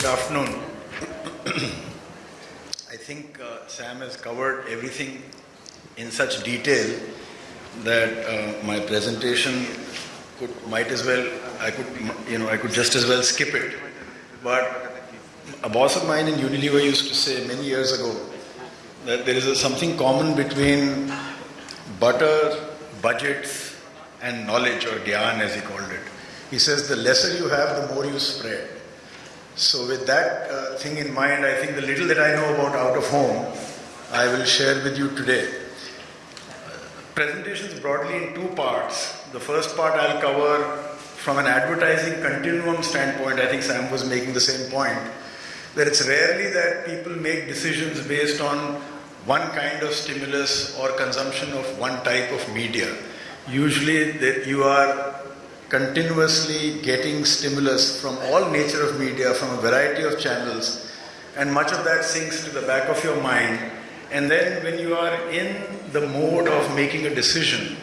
Good afternoon. I think uh, Sam has covered everything in such detail that uh, my presentation could, might as well, I could, you know, I could just as well skip it. But a boss of mine in Unilever used to say many years ago that there is a, something common between butter, budgets, and knowledge, or gyan as he called it. He says the lesser you have, the more you spread. So, with that uh, thing in mind, I think the little that I know about out of home, I will share with you today. Presentations broadly in two parts. The first part I'll cover from an advertising continuum standpoint. I think Sam was making the same point that it's rarely that people make decisions based on one kind of stimulus or consumption of one type of media. Usually, that you are continuously getting stimulus from all nature of media, from a variety of channels, and much of that sinks to the back of your mind. And then, when you are in the mode of making a decision,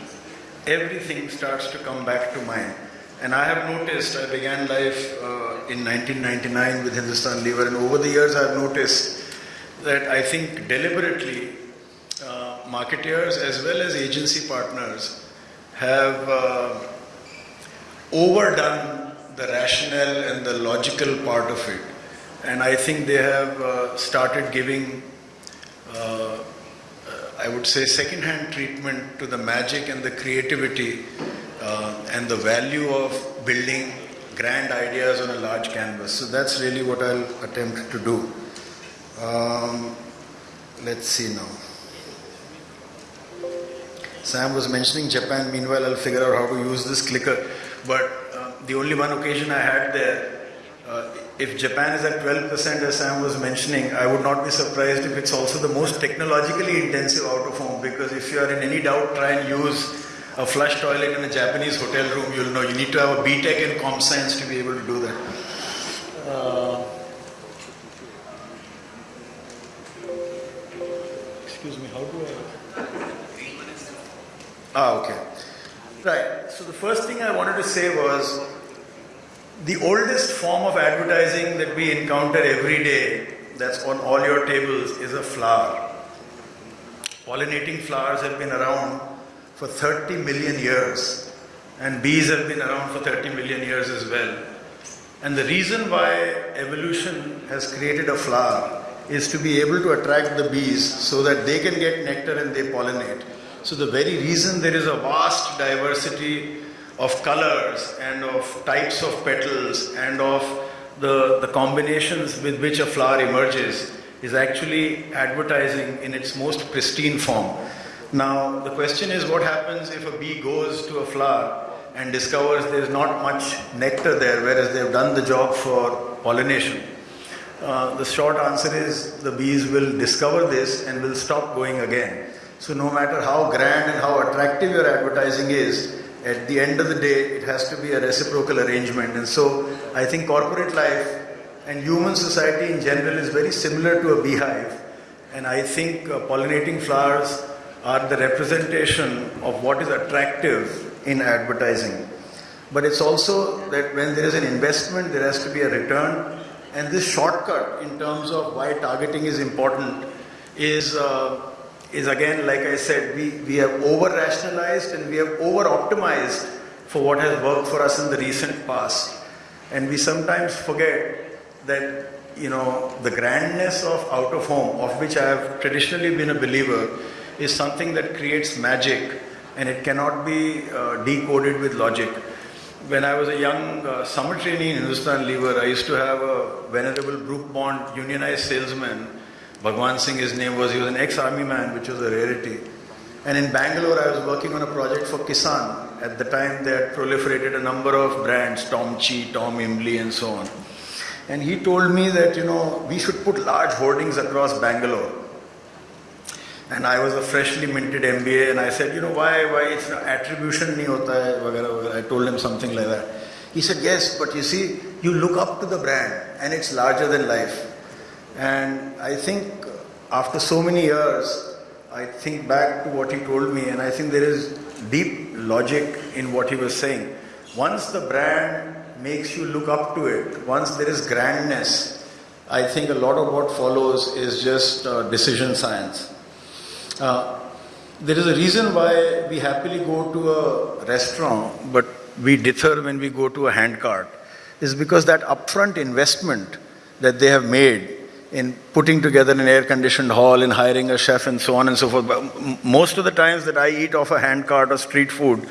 everything starts to come back to mind. And I have noticed, I began life uh, in 1999 with Hindustan Lever, and over the years I've noticed that I think deliberately uh, marketeers as well as agency partners have uh, overdone the rational and the logical part of it. And I think they have uh, started giving, uh, I would say, second-hand treatment to the magic and the creativity uh, and the value of building grand ideas on a large canvas. So that's really what I'll attempt to do. Um, let's see now. Sam was mentioning Japan. Meanwhile, I'll figure out how to use this clicker. But uh, the only one occasion I had there, uh, if Japan is at 12%, as Sam was mentioning, I would not be surprised if it's also the most technologically intensive out of home. Because if you are in any doubt, try and use a flush toilet in a Japanese hotel room. You'll know you need to have a BTech in comp science to be able to do that. Uh, excuse me, how do I? Ah, okay. Right. So the first thing I wanted to say was the oldest form of advertising that we encounter every day that's on all your tables is a flower. Pollinating flowers have been around for 30 million years, and bees have been around for 30 million years as well. And the reason why evolution has created a flower is to be able to attract the bees so that they can get nectar and they pollinate. So, the very reason there is a vast diversity of colors and of types of petals and of the, the combinations with which a flower emerges is actually advertising in its most pristine form. Now, the question is what happens if a bee goes to a flower and discovers there's not much nectar there, whereas they've done the job for pollination? Uh, the short answer is the bees will discover this and will stop going again. So, no matter how grand and how attractive your advertising is, at the end of the day, it has to be a reciprocal arrangement. And so, I think corporate life and human society in general is very similar to a beehive. And I think uh, pollinating flowers are the representation of what is attractive in advertising. But it's also that when there is an investment, there has to be a return. And this shortcut in terms of why targeting is important is. Uh, is again, like I said, we, we have over rationalized and we have over optimized for what has worked for us in the recent past. And we sometimes forget that, you know, the grandness of out of home, of which I have traditionally been a believer, is something that creates magic and it cannot be uh, decoded with logic. When I was a young uh, summer trainee in Hindustan Lever, I used to have a venerable Brooke Bond unionized salesman Bhagwan Singh, his name was, he was an ex-army man, which was a rarity. And in Bangalore, I was working on a project for Kissan. At the time, they had proliferated a number of brands, Tom Chi, Tom Imli, and so on. And he told me that, you know, we should put large hoardings across Bangalore. And I was a freshly minted MBA, and I said, you know, why, why it's attribution nahi hota hai, vagara. I told him something like that. He said, yes, but you see, you look up to the brand, and it's larger than life. And I think after so many years, I think back to what he told me, and I think there is deep logic in what he was saying. Once the brand makes you look up to it, once there is grandness, I think a lot of what follows is just uh, decision science. Uh, there is a reason why we happily go to a restaurant, but we dither when we go to a handcart, is because that upfront investment that they have made in putting together an air-conditioned hall, in hiring a chef and so on and so forth. But most of the times that I eat off a handcart or street food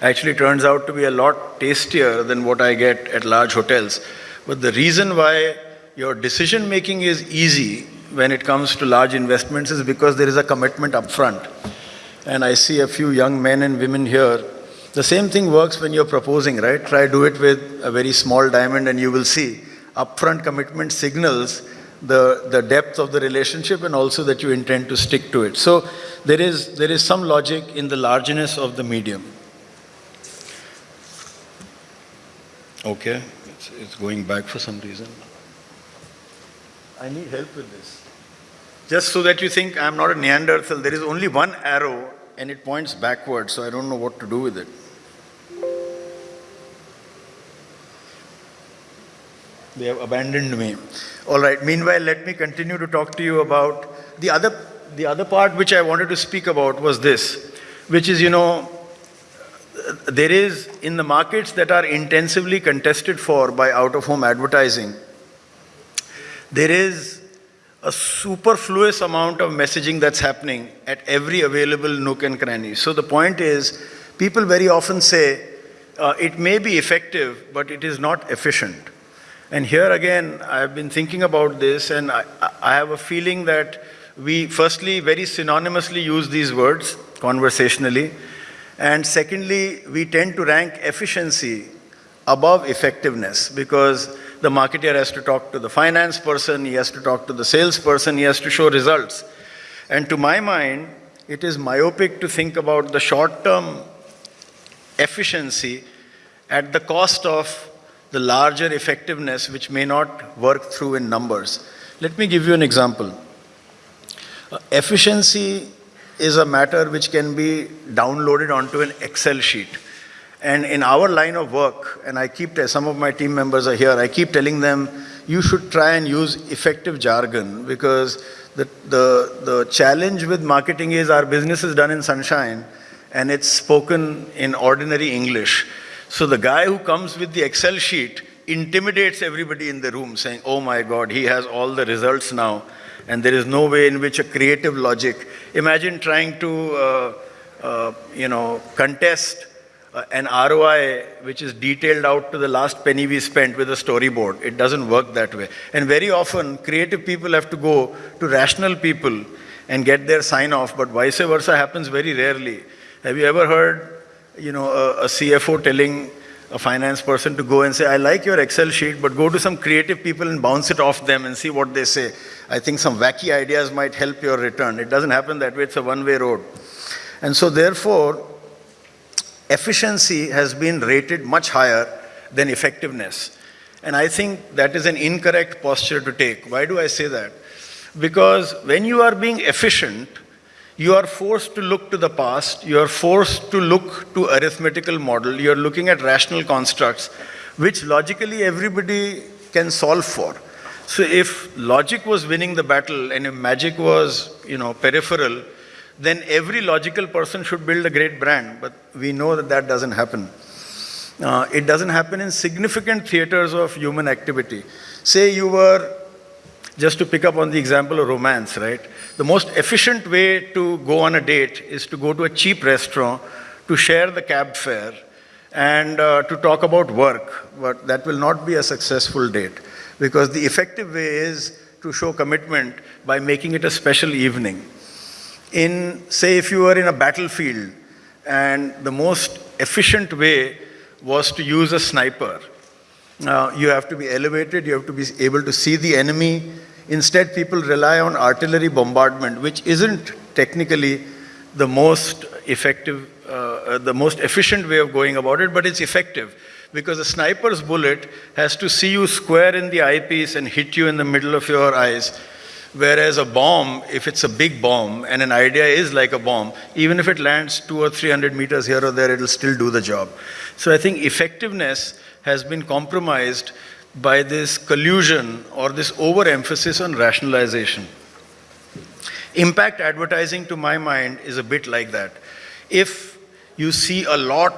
actually turns out to be a lot tastier than what I get at large hotels. But the reason why your decision making is easy when it comes to large investments is because there is a commitment upfront. And I see a few young men and women here. The same thing works when you're proposing, right? Try do it with a very small diamond and you will see upfront commitment signals the, the depth of the relationship and also that you intend to stick to it. So there is, there is some logic in the largeness of the medium. Okay, it's, it's going back for some reason. I need help with this. Just so that you think I'm not a Neanderthal, there is only one arrow and it points backwards, so I don't know what to do with it. They have abandoned me. All right, meanwhile, let me continue to talk to you about the other, the other part which I wanted to speak about was this, which is, you know, there is in the markets that are intensively contested for by out of home advertising, there is a superfluous amount of messaging that's happening at every available nook and cranny. So the point is, people very often say, uh, it may be effective, but it is not efficient. And here again, I've been thinking about this and I, I have a feeling that we firstly very synonymously use these words conversationally. And secondly, we tend to rank efficiency above effectiveness because the marketer has to talk to the finance person, he has to talk to the salesperson, he has to show results. And to my mind, it is myopic to think about the short-term efficiency at the cost of the larger effectiveness which may not work through in numbers. Let me give you an example. Uh, efficiency is a matter which can be downloaded onto an Excel sheet. And in our line of work, and I keep, some of my team members are here, I keep telling them, you should try and use effective jargon because the, the, the challenge with marketing is our business is done in sunshine and it's spoken in ordinary English. So the guy who comes with the Excel sheet intimidates everybody in the room saying, oh my God, he has all the results now. And there is no way in which a creative logic, imagine trying to, uh, uh, you know, contest uh, an ROI which is detailed out to the last penny we spent with a storyboard. It doesn't work that way. And very often, creative people have to go to rational people and get their sign off, but vice versa happens very rarely. Have you ever heard you know, a, a CFO telling a finance person to go and say, I like your Excel sheet, but go to some creative people and bounce it off them and see what they say. I think some wacky ideas might help your return. It doesn't happen that way, it's a one-way road. And so therefore, efficiency has been rated much higher than effectiveness. And I think that is an incorrect posture to take. Why do I say that? Because when you are being efficient, you are forced to look to the past, you are forced to look to arithmetical model, you are looking at rational constructs, which logically everybody can solve for. So if logic was winning the battle and if magic was, you know, peripheral, then every logical person should build a great brand. But we know that that doesn't happen. Uh, it doesn't happen in significant theaters of human activity. Say you were, just to pick up on the example of romance, right? The most efficient way to go on a date is to go to a cheap restaurant, to share the cab fare, and uh, to talk about work. But that will not be a successful date because the effective way is to show commitment by making it a special evening. In, say, if you were in a battlefield and the most efficient way was to use a sniper, Now, you have to be elevated, you have to be able to see the enemy, Instead, people rely on artillery bombardment, which isn't technically the most effective, uh, uh, the most efficient way of going about it, but it's effective. Because a sniper's bullet has to see you square in the eyepiece and hit you in the middle of your eyes. Whereas a bomb, if it's a big bomb, and an idea is like a bomb, even if it lands two or 300 meters here or there, it'll still do the job. So I think effectiveness has been compromised by this collusion or this overemphasis on rationalization. Impact advertising, to my mind, is a bit like that. If you see a lot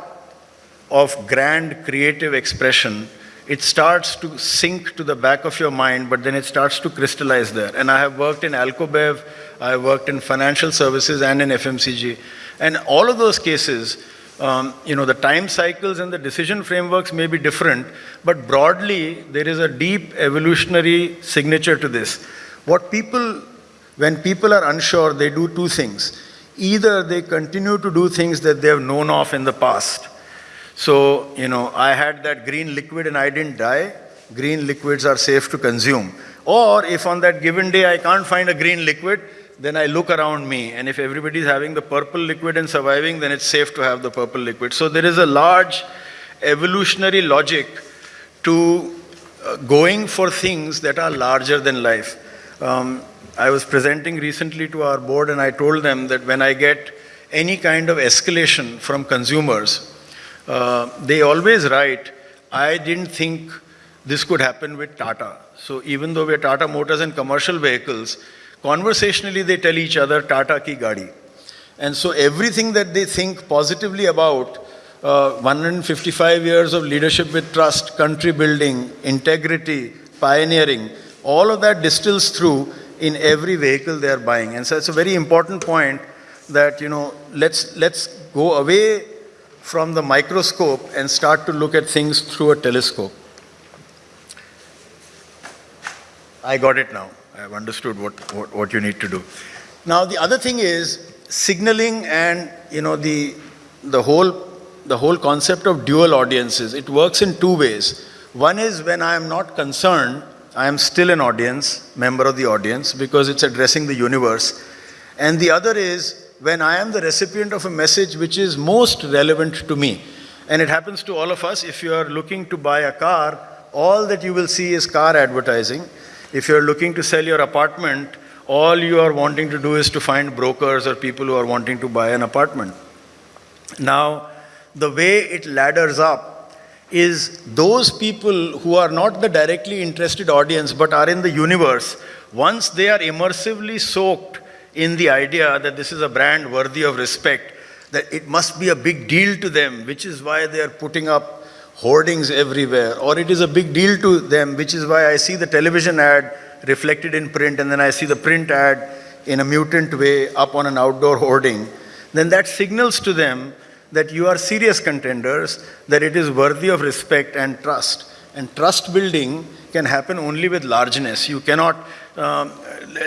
of grand creative expression, it starts to sink to the back of your mind, but then it starts to crystallize there. And I have worked in Alcobev, I worked in financial services and in FMCG. And all of those cases, um, you know, the time cycles and the decision frameworks may be different, but broadly, there is a deep evolutionary signature to this. What people when people are unsure, they do two things. Either they continue to do things that they have known of in the past. So, you know, I had that green liquid and I didn't die. Green liquids are safe to consume. Or if on that given day I can't find a green liquid, then I look around me. And if everybody is having the purple liquid and surviving, then it's safe to have the purple liquid. So there is a large evolutionary logic to uh, going for things that are larger than life. Um, I was presenting recently to our board and I told them that when I get any kind of escalation from consumers, uh, they always write, I didn't think this could happen with Tata. So even though we're Tata Motors and commercial vehicles, conversationally they tell each other Tata ki gadi. And so everything that they think positively about uh, 155 years of leadership with trust, country building, integrity, pioneering, all of that distills through in every vehicle they are buying. And so it's a very important point that, you know, let's, let's go away from the microscope and start to look at things through a telescope. I got it now. I've understood what, what, what you need to do. Now, the other thing is signaling and, you know, the, the, whole, the whole concept of dual audiences. It works in two ways. One is when I am not concerned I am still an audience, member of the audience, because it's addressing the universe. And the other is when I am the recipient of a message which is most relevant to me. And it happens to all of us. If you are looking to buy a car, all that you will see is car advertising. If you're looking to sell your apartment, all you are wanting to do is to find brokers or people who are wanting to buy an apartment. Now, the way it ladders up is those people who are not the directly interested audience but are in the universe, once they are immersively soaked in the idea that this is a brand worthy of respect, that it must be a big deal to them, which is why they are putting up hoardings everywhere, or it is a big deal to them, which is why I see the television ad reflected in print and then I see the print ad in a mutant way up on an outdoor hoarding, then that signals to them that you are serious contenders, that it is worthy of respect and trust. And trust building can happen only with largeness. You cannot, um,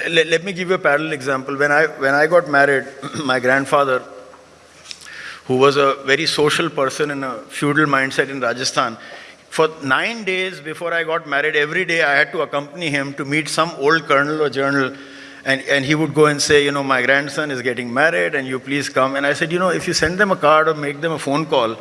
let, let me give you a parallel example. When I, when I got married, my grandfather, who was a very social person in a feudal mindset in Rajasthan, for nine days before I got married, every day I had to accompany him to meet some old colonel or general and, and he would go and say, you know, my grandson is getting married and you please come. And I said, you know, if you send them a card or make them a phone call,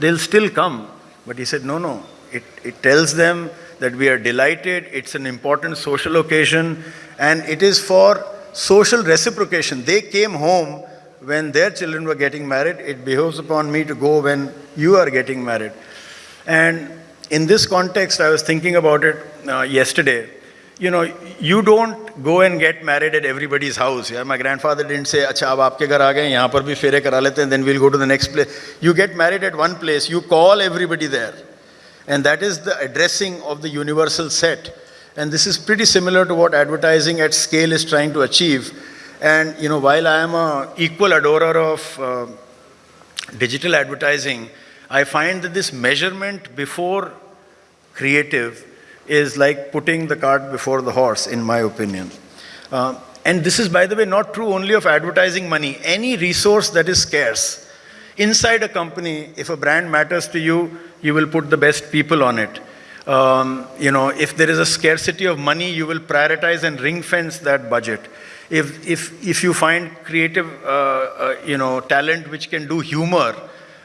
they'll still come. But he said, no, no. It, it tells them that we are delighted, it's an important social occasion, and it is for social reciprocation. They came home when their children were getting married. It behoves upon me to go when you are getting married. And in this context, I was thinking about it uh, yesterday you know, you don't go and get married at everybody's house. Yeah? My grandfather didn't say, अच्छा अब आपके घर आ गए यहाँ पर भी फेरे करा लेते हैं then we'll go to the next place. You get married at one place, you call everybody there. And that is the addressing of the universal set. And this is pretty similar to what advertising at scale is trying to achieve. and you know, while I am a equal adorer of uh, digital advertising, I find that this measurement before creative is like putting the cart before the horse, in my opinion. Uh, and this is, by the way, not true only of advertising money. Any resource that is scarce. Inside a company, if a brand matters to you, you will put the best people on it. Um, you know, if there is a scarcity of money, you will prioritize and ring fence that budget. If, if, if you find creative, uh, uh, you know, talent which can do humor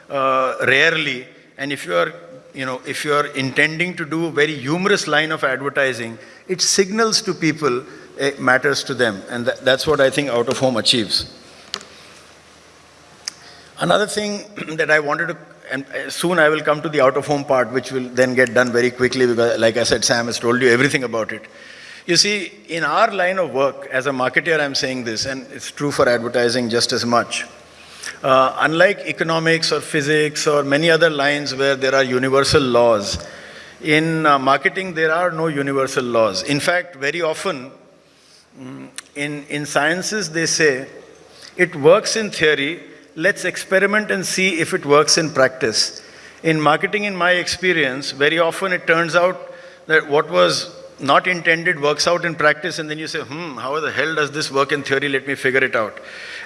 uh, rarely, and if you are you know, if you're intending to do a very humorous line of advertising, it signals to people it matters to them. And that, that's what I think out of home achieves. Another thing that I wanted to and soon I will come to the out-of-home part, which will then get done very quickly because, like I said, Sam has told you everything about it. You see, in our line of work, as a marketer, I'm saying this, and it's true for advertising just as much. Uh, unlike economics or physics or many other lines where there are universal laws, in uh, marketing there are no universal laws. In fact, very often mm, in, in sciences they say it works in theory, let's experiment and see if it works in practice. In marketing, in my experience, very often it turns out that what was not intended works out in practice, and then you say, hmm, how the hell does this work in theory? Let me figure it out.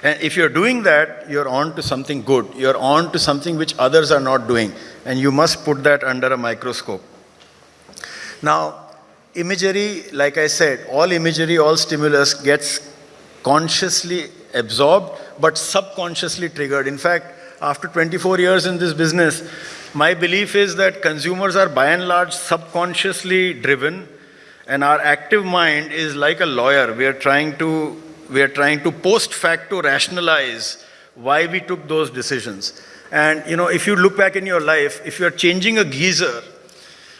And if you're doing that, you're on to something good. You're on to something which others are not doing, and you must put that under a microscope. Now, imagery, like I said, all imagery, all stimulus gets consciously absorbed, but subconsciously triggered. In fact, after 24 years in this business, my belief is that consumers are by and large subconsciously driven and our active mind is like a lawyer. We are trying to, we are trying to post facto rationalize why we took those decisions. And you know, if you look back in your life, if you are changing a geyser,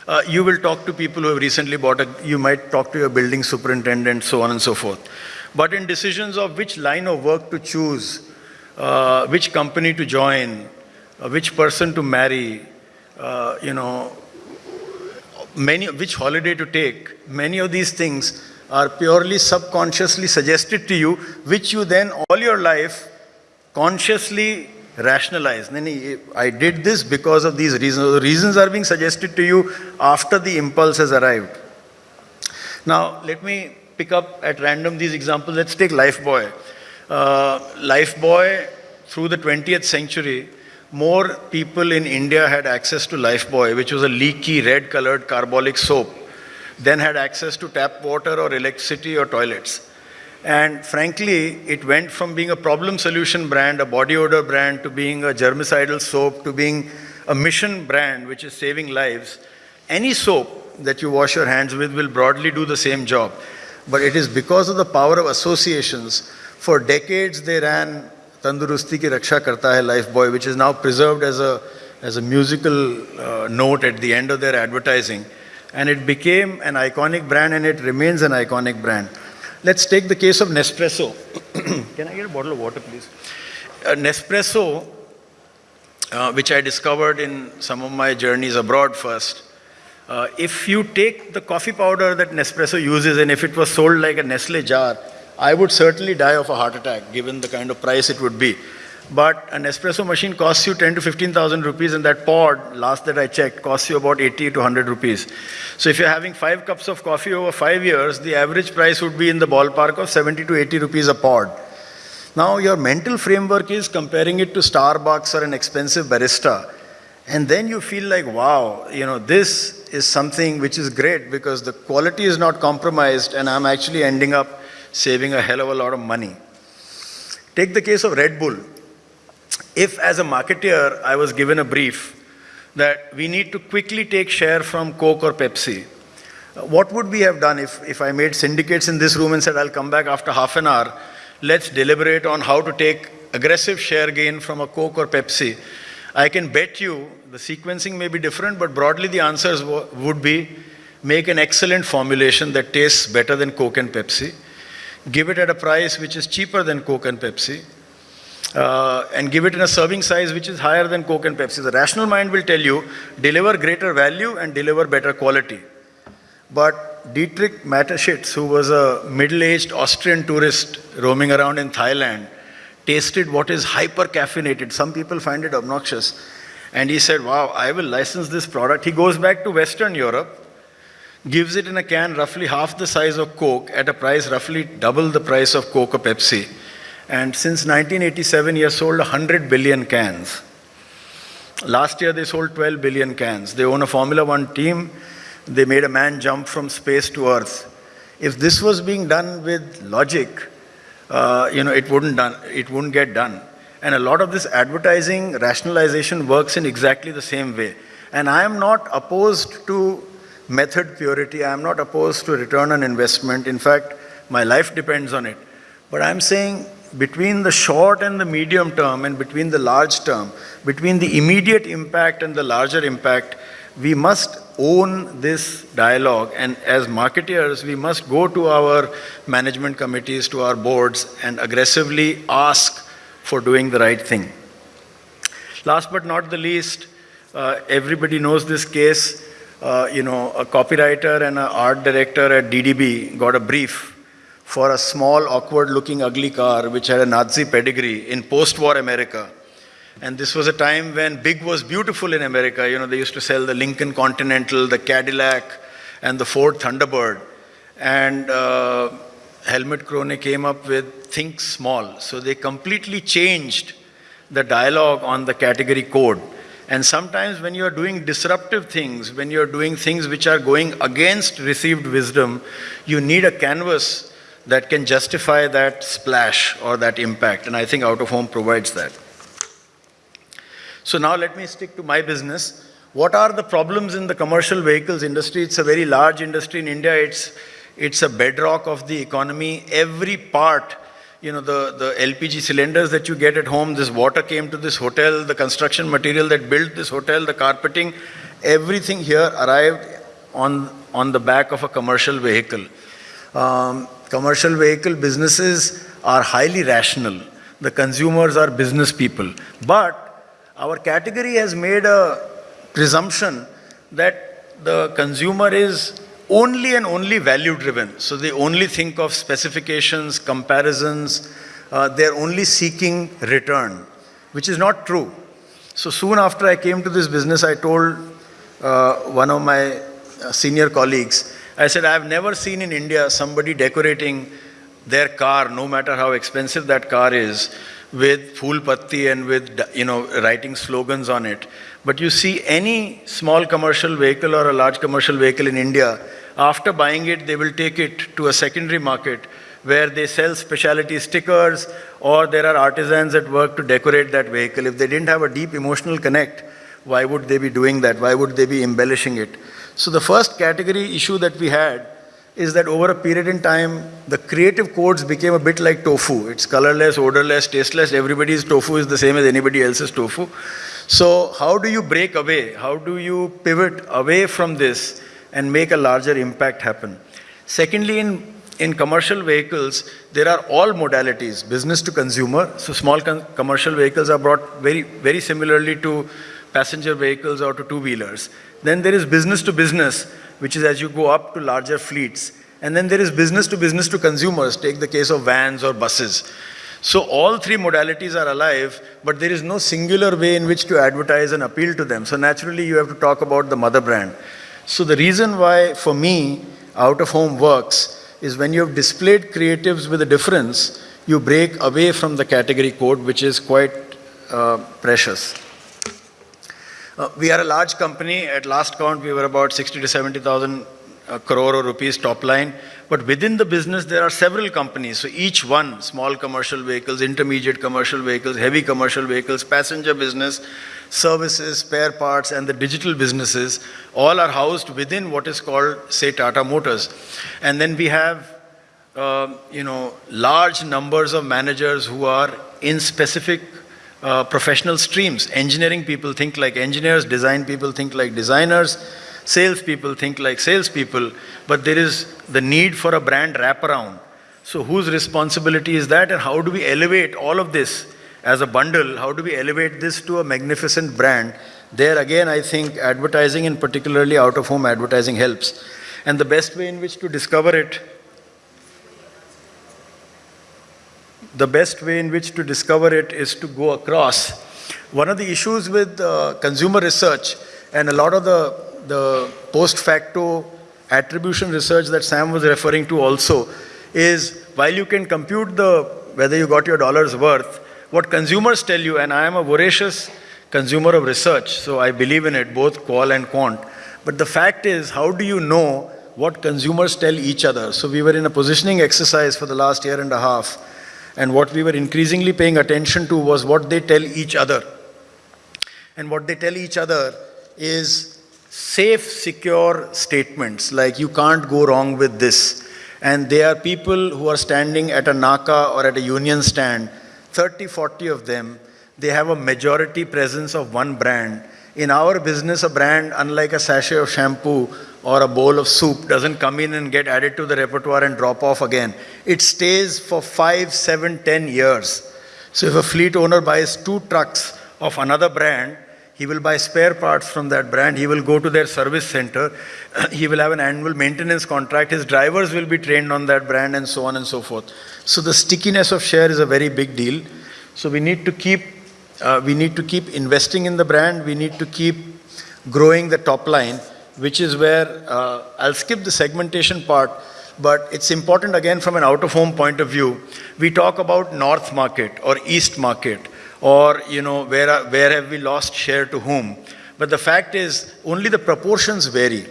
uh, you will talk to people who have recently bought a, you might talk to your building superintendent, so on and so forth. But in decisions of which line of work to choose, uh, which company to join, uh, which person to marry, uh, you know, many, which holiday to take, many of these things are purely subconsciously suggested to you, which you then all your life consciously rationalize. I did this because of these reasons. The reasons are being suggested to you after the impulse has arrived. Now, let me pick up at random these examples. Let's take Lifebuoy. Uh, Lifebuoy, through the 20th century, more people in India had access to Lifebuoy, which was a leaky red colored carbolic soap, than had access to tap water or electricity or toilets. And frankly, it went from being a problem solution brand, a body odor brand, to being a germicidal soap, to being a mission brand, which is saving lives. Any soap that you wash your hands with will broadly do the same job. But it is because of the power of associations. For decades, they ran Tandurusti Ki Raksha Karta Hai Lifebuoy, which is now preserved as a, as a musical uh, note at the end of their advertising. And it became an iconic brand and it remains an iconic brand. Let's take the case of Nespresso. Can I get a bottle of water, please? Uh, Nespresso, uh, which I discovered in some of my journeys abroad first, uh, if you take the coffee powder that Nespresso uses and if it was sold like a Nestle jar, I would certainly die of a heart attack given the kind of price it would be. But an espresso machine costs you 10 to 15,000 rupees and that pod, last that I checked, costs you about 80 to 100 rupees. So if you're having five cups of coffee over five years, the average price would be in the ballpark of 70 to 80 rupees a pod. Now your mental framework is comparing it to Starbucks or an expensive barista. And then you feel like, wow, you know, this is something which is great because the quality is not compromised and I'm actually ending up saving a hell of a lot of money. Take the case of Red Bull. If as a marketeer I was given a brief that we need to quickly take share from Coke or Pepsi, what would we have done if, if I made syndicates in this room and said, I'll come back after half an hour, let's deliberate on how to take aggressive share gain from a Coke or Pepsi. I can bet you the sequencing may be different, but broadly the answers would be make an excellent formulation that tastes better than Coke and Pepsi. Give it at a price which is cheaper than Coke and Pepsi, uh, and give it in a serving size which is higher than Coke and Pepsi. The rational mind will tell you, deliver greater value and deliver better quality. But Dietrich Mateschitz, who was a middle-aged Austrian tourist roaming around in Thailand, tasted what is hyper-caffeinated. Some people find it obnoxious. And he said, wow, I will license this product. He goes back to Western Europe, gives it in a can roughly half the size of Coke at a price roughly double the price of Coke or Pepsi. And since 1987, he has sold 100 billion cans. Last year, they sold 12 billion cans. They own a Formula One team. They made a man jump from space to Earth. If this was being done with logic, uh, you know, it wouldn't, done, it wouldn't get done. And a lot of this advertising rationalization works in exactly the same way. And I am not opposed to method purity. I am not opposed to return on investment. In fact, my life depends on it. But I'm saying between the short and the medium term and between the large term, between the immediate impact and the larger impact, we must own this dialogue. And as marketeers, we must go to our management committees, to our boards, and aggressively ask for doing the right thing. Last but not the least, uh, everybody knows this case. Uh, you know, a copywriter and an art director at DDB got a brief for a small, awkward-looking, ugly car which had a Nazi pedigree in post-war America. And this was a time when big was beautiful in America. You know, they used to sell the Lincoln Continental, the Cadillac, and the Ford Thunderbird. And uh, Helmut Krone came up with Think Small. So they completely changed the dialogue on the category code. And sometimes when you're doing disruptive things, when you're doing things which are going against received wisdom, you need a canvas that can justify that splash or that impact. And I think out of home provides that. So now let me stick to my business. What are the problems in the commercial vehicles industry? It's a very large industry in India. It's, it's a bedrock of the economy. Every part, you know, the, the LPG cylinders that you get at home, this water came to this hotel, the construction material that built this hotel, the carpeting, everything here arrived on, on the back of a commercial vehicle. Um, commercial vehicle businesses are highly rational. The consumers are business people. But our category has made a presumption that the consumer is only and only value driven. So they only think of specifications, comparisons, uh, they're only seeking return, which is not true. So soon after I came to this business, I told uh, one of my uh, senior colleagues, I said, I've never seen in India somebody decorating their car, no matter how expensive that car is, with Phool Patti and with, you know, writing slogans on it. But you see any small commercial vehicle or a large commercial vehicle in India, after buying it, they will take it to a secondary market where they sell specialty stickers or there are artisans that work to decorate that vehicle. If they didn't have a deep emotional connect, why would they be doing that? Why would they be embellishing it? So the first category issue that we had is that over a period in time, the creative codes became a bit like tofu. It's colorless, odorless, tasteless. Everybody's tofu is the same as anybody else's tofu. So how do you break away? How do you pivot away from this and make a larger impact happen? Secondly, in, in commercial vehicles, there are all modalities, business to consumer. So small commercial vehicles are brought very, very similarly to passenger vehicles or to two-wheelers. Then there is business to business, which is as you go up to larger fleets. And then there is business to business to consumers, take the case of vans or buses. So all three modalities are alive, but there is no singular way in which to advertise and appeal to them. So naturally you have to talk about the mother brand. So the reason why, for me, out of home works is when you have displayed creatives with a difference, you break away from the category code, which is quite uh, precious. Uh, we are a large company. At last count, we were about 60 to 70,000 uh, crore rupees top line. But within the business, there are several companies. So each one, small commercial vehicles, intermediate commercial vehicles, heavy commercial vehicles, passenger business, services, spare parts, and the digital businesses, all are housed within what is called, say, Tata Motors. And then we have, uh, you know, large numbers of managers who are in specific uh, professional streams. Engineering people think like engineers, design people think like designers, sales people think like salespeople, but there is the need for a brand wraparound. So whose responsibility is that and how do we elevate all of this as a bundle? How do we elevate this to a magnificent brand? There again, I think advertising and particularly out-of-home advertising helps. And the best way in which to discover it the best way in which to discover it is to go across. One of the issues with uh, consumer research and a lot of the, the post facto attribution research that Sam was referring to also is while you can compute the whether you got your dollar's worth, what consumers tell you, and I am a voracious consumer of research, so I believe in it, both qual and quant. But the fact is, how do you know what consumers tell each other? So we were in a positioning exercise for the last year and a half, and what we were increasingly paying attention to was what they tell each other. And what they tell each other is safe, secure statements like you can't go wrong with this. And they are people who are standing at a NACA or at a union stand, 30, 40 of them. They have a majority presence of one brand. In our business, a brand, unlike a sachet of shampoo or a bowl of soup, doesn't come in and get added to the repertoire and drop off again. It stays for five, seven, ten years. So if a fleet owner buys two trucks of another brand, he will buy spare parts from that brand. He will go to their service center. he will have an annual maintenance contract. His drivers will be trained on that brand and so on and so forth. So the stickiness of share is a very big deal. So we need to keep, uh, we need to keep investing in the brand. We need to keep growing the top line, which is where uh, I'll skip the segmentation part, but it's important again from an out-of-home point of view. We talk about North market or East market or you know where, where have we lost share to whom. But the fact is only the proportions vary.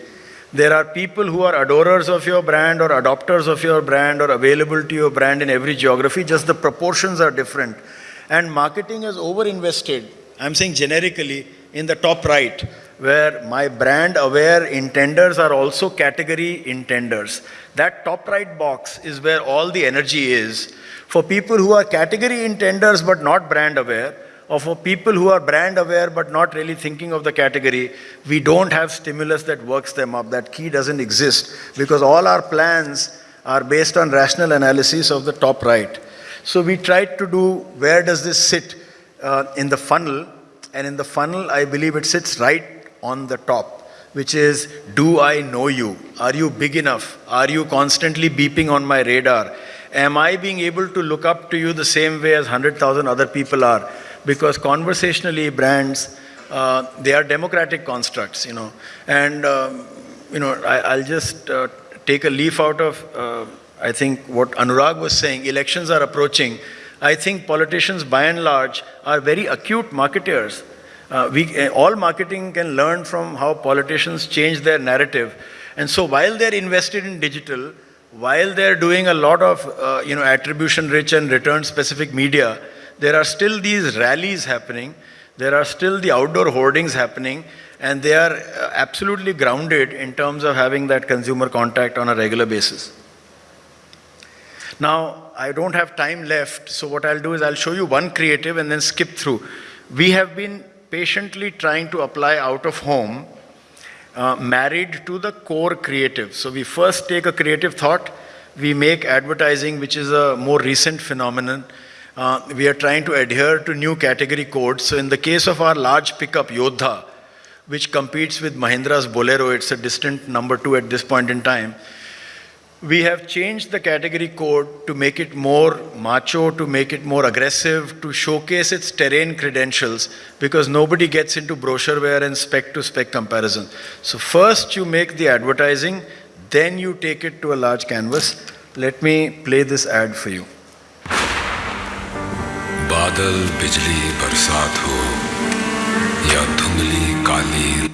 There are people who are adorers of your brand or adopters of your brand or available to your brand in every geography, just the proportions are different. And marketing has over-invested, I'm saying generically, in the top right, where my brand aware intenders are also category intenders. That top right box is where all the energy is for people who are category intenders but not brand aware, or for people who are brand aware but not really thinking of the category, we don't have stimulus that works them up. That key doesn't exist because all our plans are based on rational analysis of the top right. So we tried to do where does this sit uh, in the funnel, and in the funnel, I believe it sits right on the top which is, do I know you? Are you big enough? Are you constantly beeping on my radar? am I being able to look up to you the same way as 100,000 other people are? Because conversationally, brands, uh, they are democratic constructs, you know. And, um, you know, I, will just uh, take a leaf out of, uh, I think, what Anurag was saying. Elections are approaching. I think politicians, by and large, are very acute marketers. Uh, we, uh, all marketing can learn from how politicians change their narrative. And so while they're invested in digital, while they're doing a lot of uh, you know, attribution rich and return specific media, there are still these rallies happening, there are still the outdoor hoardings happening, and they are uh, absolutely grounded in terms of having that consumer contact on a regular basis. Now, I don't have time left, so what I'll do is I'll show you one creative and then skip through. We have been patiently trying to apply out of home uh, married to the core creative. So we first take a creative thought, we make advertising, which is a more recent phenomenon. Uh, we are trying to adhere to new category codes. So in the case of our large pickup, Yodha, which competes with Mahindra's Bolero, it's a distant number two at this point in time, we have changed the category code to make it more macho, to make it more aggressive, to showcase its terrain credentials because nobody gets into brochureware and spec to spec comparison. So first you make the advertising, then you take it to a large canvas. Let me play this ad for you. बादल बिजली बरसात हो या धुंधली काली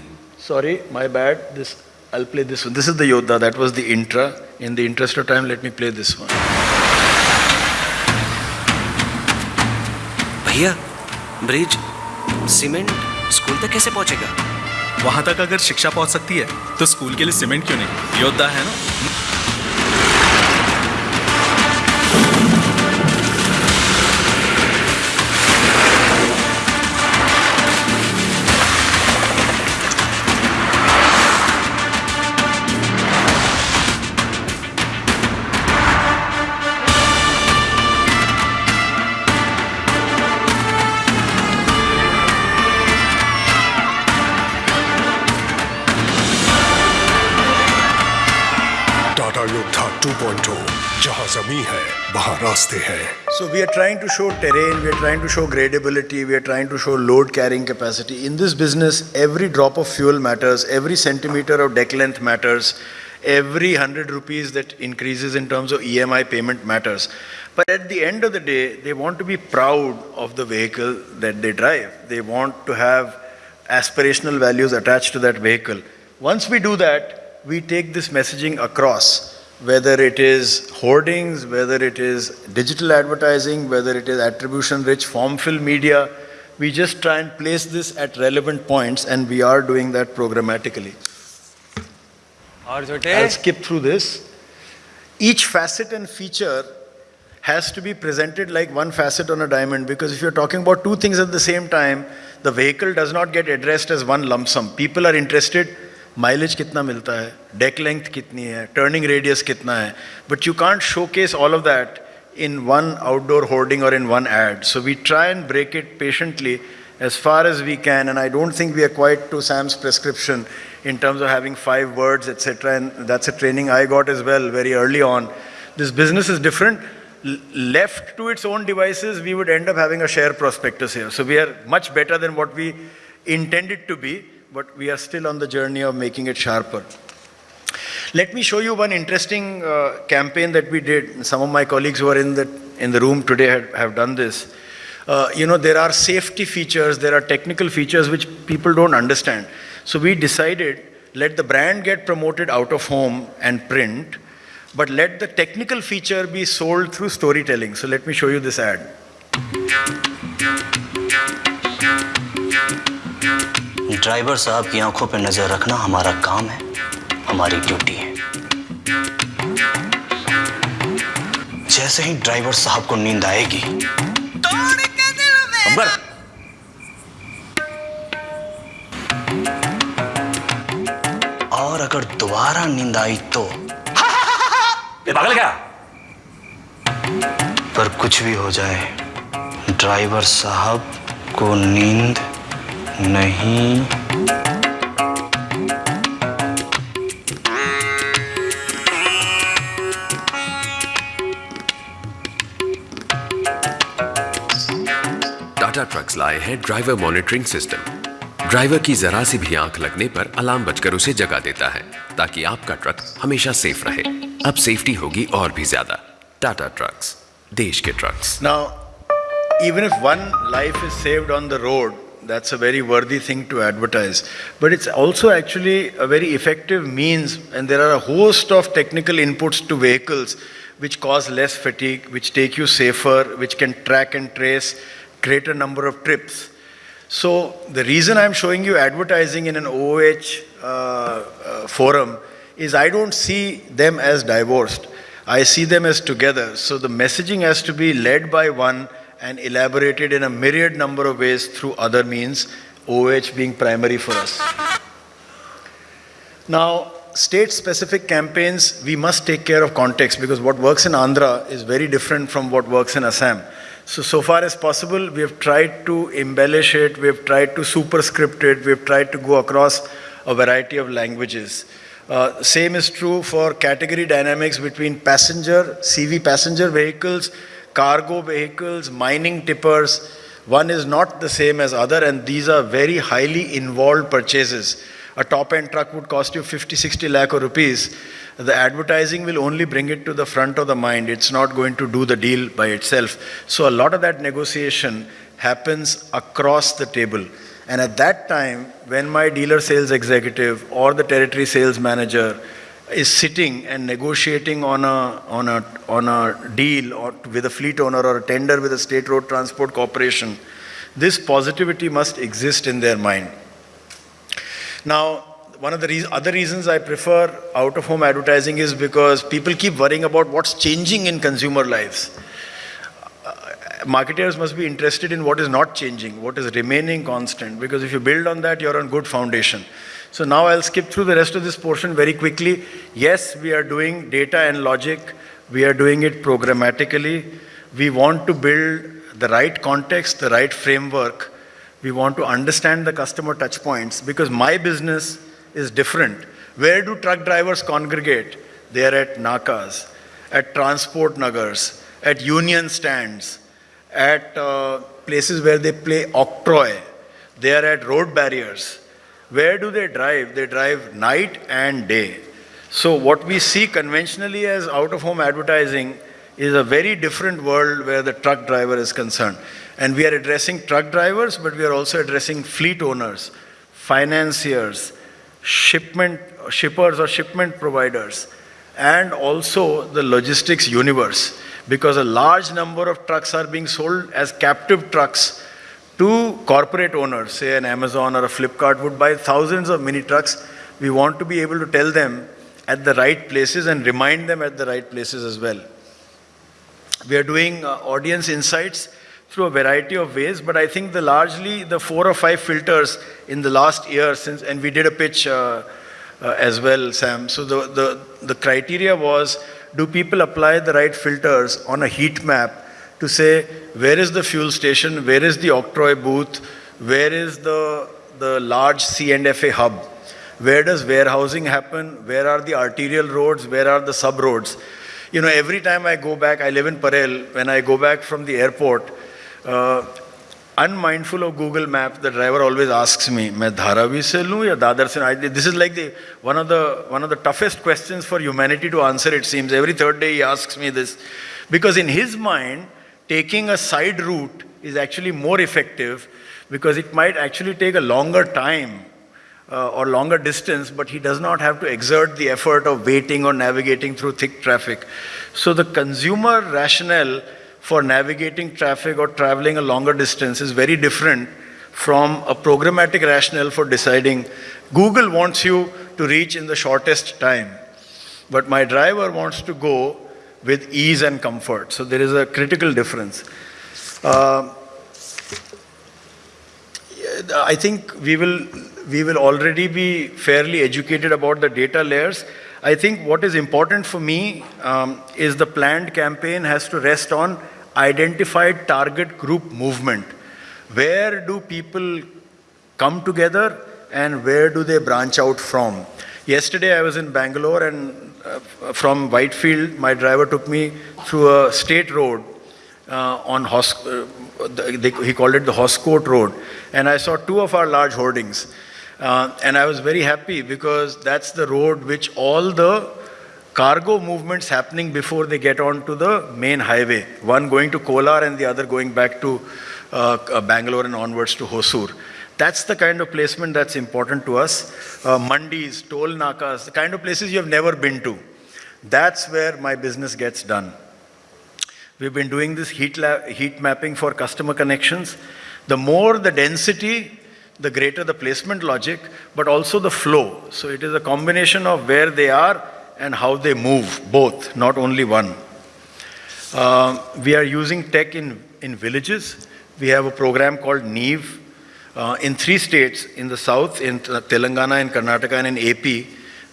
Sorry, my bad. This I'll play this one. This is the Yodha. That was the intra. In the interest of time, let me play this one. भैया bridge cement school तक कैसे पहुंचेगा वहाँ तक अगर शिक्षा पहुँच सकती है तो स्कूल के लिए सीमेंट क्यों नहीं योद्धा है ना are trying to show terrain, we are trying to show gradability, we are trying to show load carrying capacity. In this business, every drop of fuel matters, every centimeter of deck length matters, every 100 rupees that increases in terms of EMI payment matters. But at the end of the day, they want to be proud of the vehicle that they drive. They want to have aspirational values attached to that vehicle. Once we do that, we take this messaging across whether it is hoardings, whether it is digital advertising, whether it is attribution-rich form-fill media, we just try and place this at relevant points and we are doing that programmatically. I'll skip through this. each facet and feature has to be presented like one facet on a diamond because if you're talking about two things at the same time, the vehicle does not get addressed as one lump sum. People are interested mileage kitna milta hai, deck length kitni hai, turning radius kitna hai, but you can't showcase all of that in one outdoor hoarding or in one ad. So we try and break it patiently as far as we can, and I don't think we are quite to Sam's prescription in terms of having five words, etc. And that's a training I got as well very early on. This business is different. L- left to its own devices, we would end up having a share prospectus here. So we are much better than what we intended to be, but we are still on the journey of making it sharper. Let me show you one interesting uh, campaign that we did. Some of my colleagues who are in the, in the room today have, have done this. Uh, you know, there are safety features, there are technical features which people don't understand. So we decided let the brand get promoted out of home and print, but let the technical feature be sold through storytelling. So let me show you this ad. Driver साहब की आँखों पर नज़र रखना हमारा काम है हमारी ड्यूटी है। जैसे ही ड्राइवर साहब को नींद आएगी। अकबर और अगर दोबारा नींद आई तो। पागल क्या? पर कुछ भी हो जाए ड्राइवर साहब को नींद नहीं। टाटा ट्रक्स लाए हैं ड्राइवर मॉनिटरिंग सिस्टम ड्राइवर की जरा सी भी आँख लगने पर अलार्म बजकर उसे जगा देता है ताकि आपका ट्रक हमेशा सेफ़ रहे। अब सेफ्टी होगी और भी ज़्यादा। टाटा ट्रक्स देश के trucks Now, even if one life is saved on the road, that's a very worthy thing to advertise. But it's also actually a very effective means, and there are a host of technical inputs to vehicles which cause less fatigue, which take you safer, which can track and trace greater number of trips. So the reason I'm showing you advertising in an OOH uh, uh, forum is I don't see them as divorced. I see them as together. So the messaging has to be led by one and elaborated in a myriad number of ways through other means, OH being primary for us. Now, state specific campaigns, we must take care of context because what works in Andhra is very different from what works in Assam. So, so far as possible, we have tried to embellish it, we have tried to superscript it, we have tried to go across a variety of languages. Uh, same is true for category dynamics between passenger, CV passenger vehicles, cargo vehicles, mining tippers. One is not the same as other, and these are very highly involved purchases. A top-end truck would cost you 50, 60 lakh rupees. The advertising will only bring it to the front of the mind. It's not going to do the deal by itself. So a lot of that negotiation happens across the table. And at that time, when my dealer sales executive or the territory sales manager is sitting and negotiating on a, on a, on a deal or with a fleet owner or a tender with a state road transport corporation, this positivity must exist in their mind. Now, one of the reas other reasons I prefer out of home advertising is because people keep worrying about what's changing in consumer lives. Uh, marketers must be interested in what is not changing, what is remaining constant, because if you build on that, you're on good foundation. So now I'll skip through the rest of this portion very quickly. Yes, we are doing data and logic, we are doing it programmatically. We want to build the right context, the right framework. We want to understand the customer touch points because my business is different. Where do truck drivers congregate? They are at nakas, at transport nagars, at union stands, at uh, places where they play octroi. They are at road barriers. Where do they drive? They drive night and day. So, what we see conventionally as out of home advertising is a very different world where the truck driver is concerned. And we are addressing truck drivers, but we are also addressing fleet owners, financiers, shipment, shippers or shipment providers, and also the logistics universe. Because a large number of trucks are being sold as captive trucks to corporate owners, say an Amazon or a Flipkart would buy thousands of mini trucks. We want to be able to tell them at the right places and remind them at the right places as well. We are doing uh, audience insights through a variety of ways, but I think the largely the four or five filters in the last year since, and we did a pitch uh, uh, as well, Sam. So the, the, the criteria was, do people apply the right filters on a heat map to say, where is the fuel station, where is the Octroy booth, where is the, the large C&FA hub, where does warehousing happen, where are the arterial roads, where are the sub roads. You know, every time I go back, I live in Parel, when I go back from the airport, uh, unmindful of Google Maps, the driver always asks me, मैं धारावी से लूँ या दादर से? I- This is like the one of the one of the toughest questions for humanity to answer. It seems every third day he asks me this, because in his mind, taking a side route is actually more effective, because it might actually take a longer time uh, or longer distance, but he does not have to exert the effort of waiting or navigating through thick traffic. So the consumer rationale for navigating traffic or traveling a longer distance is very different from a programmatic rationale for deciding Google wants you to reach in the shortest time, but my driver wants to go with ease and comfort. So there is a critical difference. Uh, I think we will, we will already be fairly educated about the data layers. I think what is important for me um, is the planned campaign has to rest on identified target group movement. Where do people come together and where do they branch out from? Yesterday I was in Bangalore and from Whitefield, my driver took me through a state road uh, on Hos- uh, the- they, he called it the Hoskote Road, and I saw two of our large hoardings, uh, and I was very happy because that's the road which all the cargo movements happening before they get onto the main highway. One going to Kolar and the other going back to uh, uh, Bangalore and onwards to Hosur. That's the kind of placement that's important to us. Uh, mandis, toll nakas, the kind of places you have never been to. That's where my business gets done. We've been doing this heat, heat mapping for customer connections. The more the density, the greater the placement logic, but also the flow. So it is a combination of where they are and how they move, both, not only one. Uh, we are using tech in, in villages. We have a program called NEEV uh, in three states in the south, in Telangana, in Karnataka, and in AP.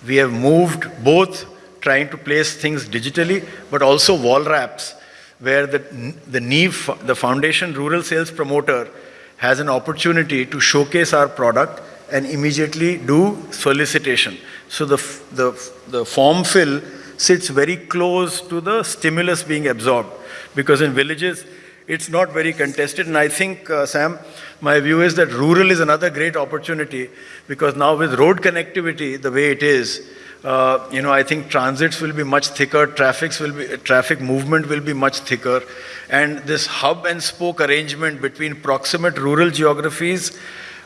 We have moved both trying to place things digitally, but also wall wraps, where the, the NEEV, the Foundation Rural Sales Promoter, has an opportunity to showcase our product and immediately do solicitation. So the, the, the form fill sits very close to the stimulus being absorbed because in villages it's not very contested. And I think uh, Sam my view is that rural is another great opportunity because now with road connectivity the way it is uh, you know I think transits will be much thicker traffics will be traffic movement will be much thicker. And this hub and spoke arrangement between proximate rural geographies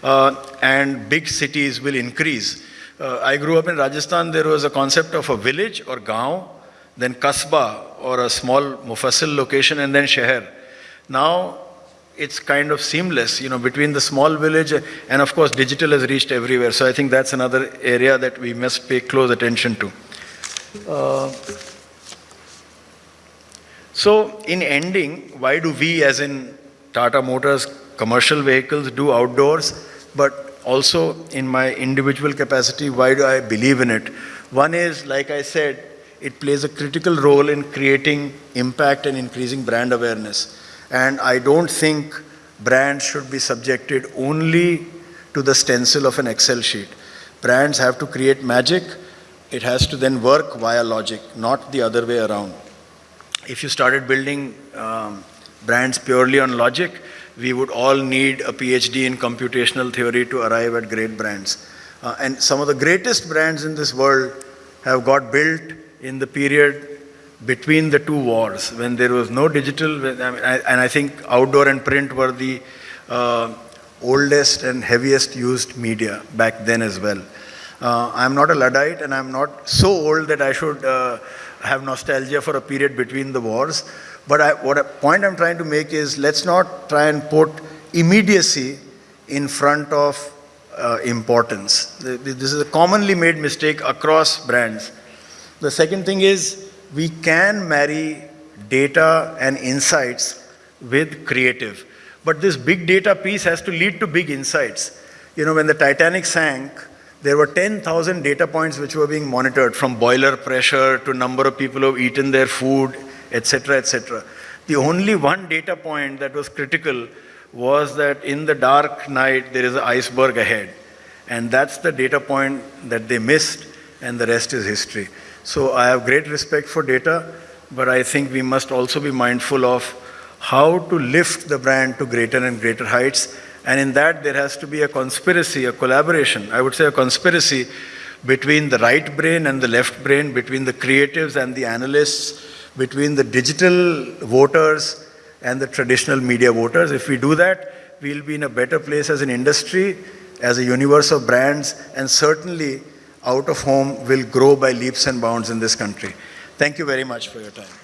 uh, and big cities will increase. Uh, I grew up in Rajasthan, there was a concept of a village or gaon, then kasbah or a small mufassil location, and then sheher. Now it's kind of seamless, you know, between the small village and of course digital has reached everywhere. So I think that's another area that we must pay close attention to. Uh, so in ending, why do we as in Tata Motors commercial vehicles do outdoors, but also in my individual capacity, why do I believe in it? One is, like I said, it plays a critical role in creating impact and increasing brand awareness. And I don't think brands should be subjected only to the stencil of an Excel sheet. Brands have to create magic. It has to then work via logic, not the other way around. If you started building um, brands purely on logic, we would all need a PhD in computational theory to arrive at great brands. Uh, and some of the greatest brands in this world have got built in the period between the two wars, when there was no digital, and I think outdoor and print were the uh, oldest and heaviest used media back then as well. Uh, I'm not a Luddite and I'm not so old that I should uh, have nostalgia for a period between the wars. But I, what a point I'm trying to make is let's not try and put immediacy in front of uh, importance. Th- th- This is a commonly made mistake across brands. The second thing is we can marry data and insights with creative. But this big data piece has to lead to big insights. You know, when the Titanic sank, there were 10,000 data points which were being monitored from boiler pressure to number of people who have eaten their food, etc., etc. The only one data point that was critical was that in the dark night there is an iceberg ahead. And that's the data point that they missed, and the rest is history. So I have great respect for data, but I think we must also be mindful of how to lift the brand to greater and greater heights. And in that, there has to be a conspiracy, a collaboration. I would say a conspiracy between the right brain and the left brain, between the creatives and the analysts, between the digital voters and the traditional media voters. If we do that, we'll be in a better place as an industry, as a universe of brands, and certainly out of home will grow by leaps and bounds in this country. Thank you very much for your time.